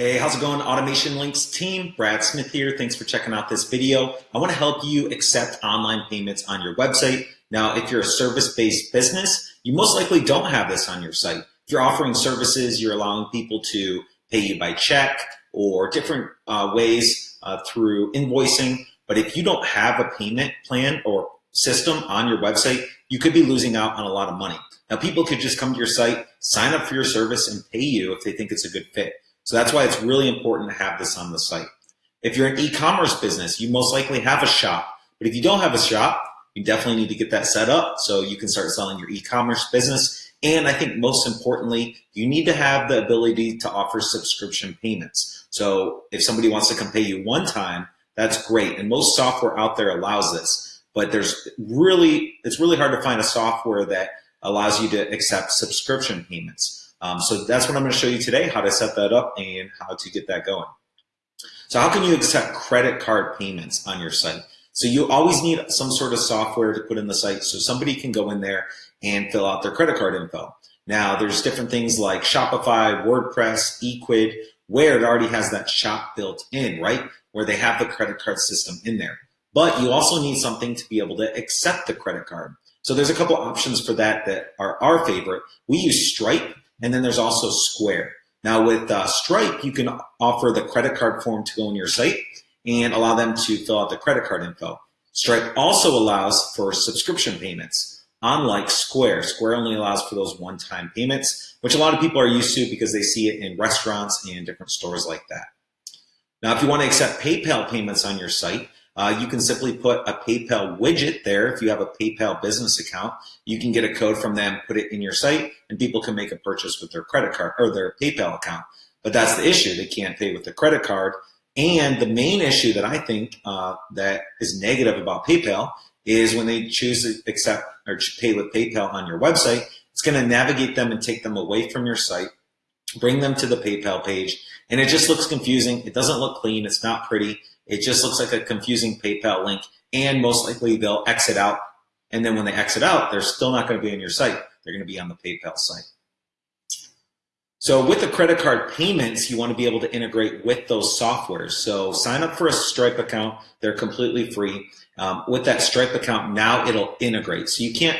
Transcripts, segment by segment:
Hey, how's it going? Automation Links team, Brad Smith here. Thanks for checking out this video. I want to help you accept online payments on your website. Now, if you're a service-based business, you most likely don't have this on your site. If you're offering services, you're allowing people to pay you by check or different uh, ways uh, through invoicing. But if you don't have a payment plan or system on your website, you could be losing out on a lot of money. Now, people could just come to your site, sign up for your service, and pay you if they think it's a good fit. So that's why it's really important to have this on the site. If you're an e-commerce business, you most likely have a shop. But if you don't have a shop, you definitely need to get that set up so you can start selling your e-commerce business. And I think most importantly, you need to have the ability to offer subscription payments. So if somebody wants to come pay you one time, that's great. And most software out there allows this. But there's really, it's really hard to find a software that allows you to accept subscription payments. Um, so that's what I'm going to show you today, how to set that up and how to get that going. So how can you accept credit card payments on your site? So you always need some sort of software to put in the site so somebody can go in there and fill out their credit card info. Now there's different things like Shopify, WordPress, Ecwid, where it already has that shop built in, right? Where they have the credit card system in there. But you also need something to be able to accept the credit card. So there's a couple options for that that are our favorite. We use Stripe and then there's also Square. Now with uh, Stripe, you can offer the credit card form to go on your site and allow them to fill out the credit card info. Stripe also allows for subscription payments, unlike Square. Square only allows for those one-time payments, which a lot of people are used to because they see it in restaurants and different stores like that. Now, if you want to accept PayPal payments on your site, uh, you can simply put a PayPal widget there. If you have a PayPal business account, you can get a code from them, put it in your site, and people can make a purchase with their credit card or their PayPal account. But that's the issue. They can't pay with the credit card. And the main issue that I think uh, that is negative about PayPal is when they choose to accept or pay with PayPal on your website, it's going to navigate them and take them away from your site, bring them to the PayPal page, and it just looks confusing. It doesn't look clean. It's not pretty. It just looks like a confusing PayPal link, and most likely they'll exit out. And then when they exit out, they're still not going to be on your site. They're going to be on the PayPal site. So with the credit card payments, you want to be able to integrate with those softwares. So sign up for a Stripe account. They're completely free. Um, with that Stripe account, now it'll integrate. So you can't,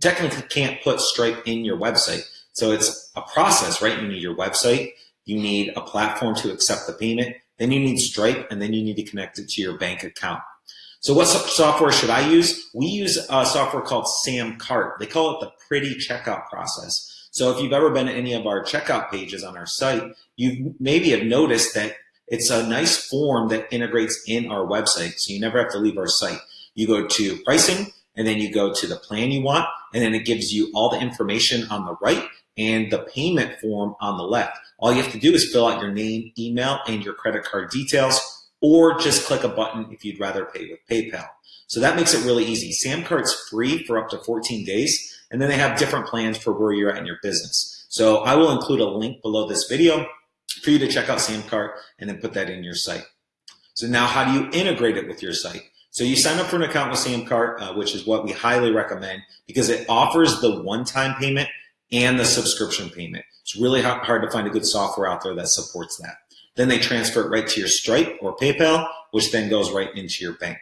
technically can't put Stripe in your website. So it's a process, right? You need your website. You need a platform to accept the payment. Then you need Stripe, and then you need to connect it to your bank account. So what software should I use? We use a software called Samcart. They call it the pretty checkout process. So if you've ever been to any of our checkout pages on our site, you maybe have noticed that it's a nice form that integrates in our website. So you never have to leave our site. You go to pricing, and then you go to the plan you want, and then it gives you all the information on the right and the payment form on the left. All you have to do is fill out your name, email, and your credit card details, or just click a button if you'd rather pay with PayPal. So that makes it really easy. Samcart's free for up to 14 days, and then they have different plans for where you're at in your business. So I will include a link below this video for you to check out Samcart and then put that in your site. So now how do you integrate it with your site? So you sign up for an account with Samcart, uh, which is what we highly recommend because it offers the one-time payment and the subscription payment. It's really hard to find a good software out there that supports that. Then they transfer it right to your Stripe or PayPal, which then goes right into your bank.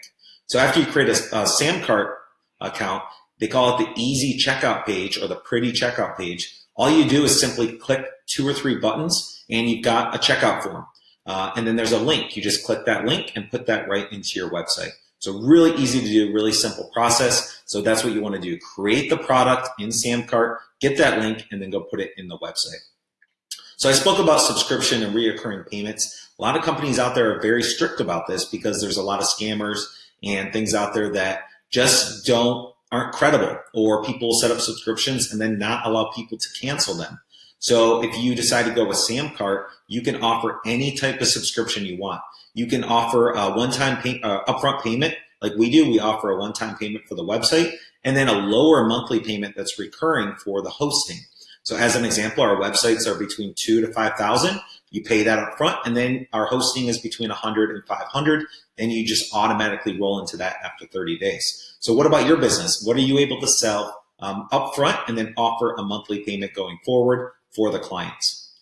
So after you create a, a Samcart account, they call it the easy checkout page or the pretty checkout page. All you do is simply click two or three buttons and you've got a checkout form. Uh, and then there's a link. You just click that link and put that right into your website. So really easy to do, really simple process. So that's what you want to do. Create the product in Samcart, get that link, and then go put it in the website. So I spoke about subscription and reoccurring payments. A lot of companies out there are very strict about this because there's a lot of scammers and things out there that just don't aren't credible or people set up subscriptions and then not allow people to cancel them. So if you decide to go with Samcart, you can offer any type of subscription you want. You can offer a one-time pay, uh, upfront payment like we do. We offer a one-time payment for the website and then a lower monthly payment that's recurring for the hosting. So as an example, our websites are between two to 5,000. You pay that up front and then our hosting is between 100 and 500 and you just automatically roll into that after 30 days. So what about your business? What are you able to sell um, upfront and then offer a monthly payment going forward for the clients?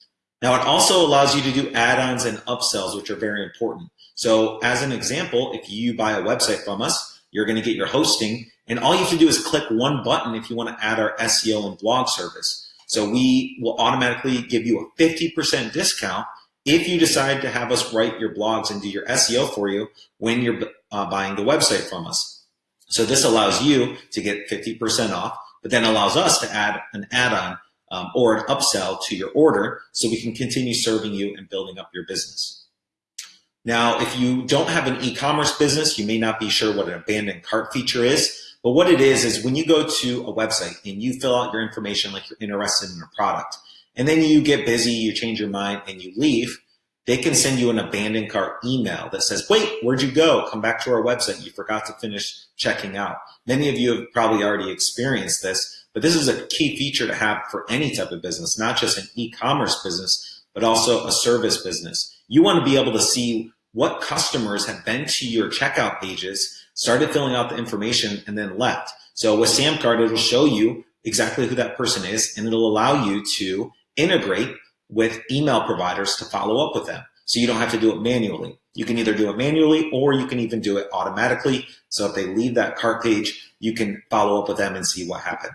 Now it also allows you to do add-ons and upsells, which are very important. So as an example, if you buy a website from us, you're going to get your hosting and all you have to do is click one button if you want to add our SEO and blog service. So we will automatically give you a 50% discount if you decide to have us write your blogs and do your SEO for you when you're uh, buying the website from us. So this allows you to get 50% off, but then allows us to add an add-on um, or an upsell to your order so we can continue serving you and building up your business. Now, if you don't have an e-commerce business, you may not be sure what an abandoned cart feature is. But what it is, is when you go to a website and you fill out your information like you're interested in a product, and then you get busy, you change your mind, and you leave, they can send you an abandoned cart email that says, wait, where'd you go? Come back to our website. You forgot to finish checking out. Many of you have probably already experienced this, but this is a key feature to have for any type of business, not just an e-commerce business, but also a service business. You want to be able to see what customers have been to your checkout pages started filling out the information, and then left. So with SamCart, it'll show you exactly who that person is, and it'll allow you to integrate with email providers to follow up with them. So you don't have to do it manually. You can either do it manually or you can even do it automatically. So if they leave that cart page, you can follow up with them and see what happened.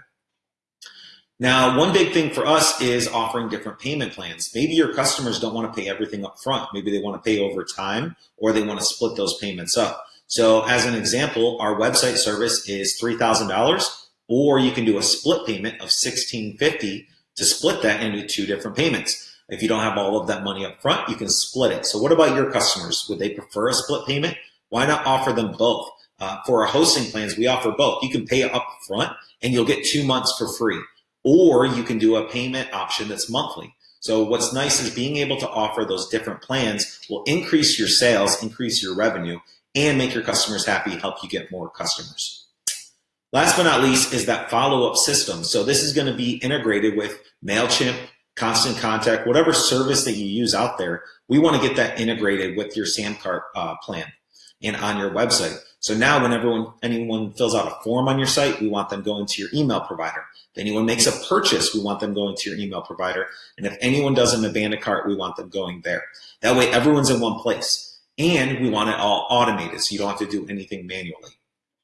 Now, one big thing for us is offering different payment plans. Maybe your customers don't want to pay everything up front. Maybe they want to pay over time or they want to split those payments up. So as an example, our website service is $3,000 or you can do a split payment of 1,650 to split that into two different payments. If you don't have all of that money up front, you can split it. So what about your customers? Would they prefer a split payment? Why not offer them both? Uh, for our hosting plans, we offer both. You can pay up front and you'll get two months for free. Or you can do a payment option that's monthly. So what's nice is being able to offer those different plans will increase your sales, increase your revenue, and make your customers happy, help you get more customers. Last but not least is that follow-up system. So this is going to be integrated with MailChimp, Constant Contact, whatever service that you use out there. We want to get that integrated with your SamCart uh, plan and on your website. So now when everyone, anyone fills out a form on your site, we want them going to your email provider. If anyone makes a purchase, we want them going to your email provider. And if anyone does an abandoned cart, we want them going there. That way everyone's in one place and we want it all automated so you don't have to do anything manually.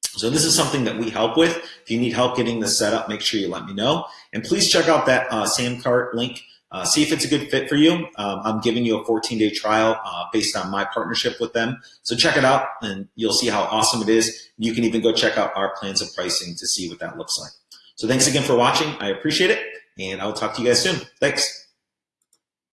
So this is something that we help with. If you need help getting this set up, make sure you let me know. And please check out that uh, SamCart link. Uh, see if it's a good fit for you. Um, I'm giving you a 14-day trial uh, based on my partnership with them. So check it out, and you'll see how awesome it is. You can even go check out our plans of pricing to see what that looks like. So thanks again for watching. I appreciate it, and I will talk to you guys soon. Thanks.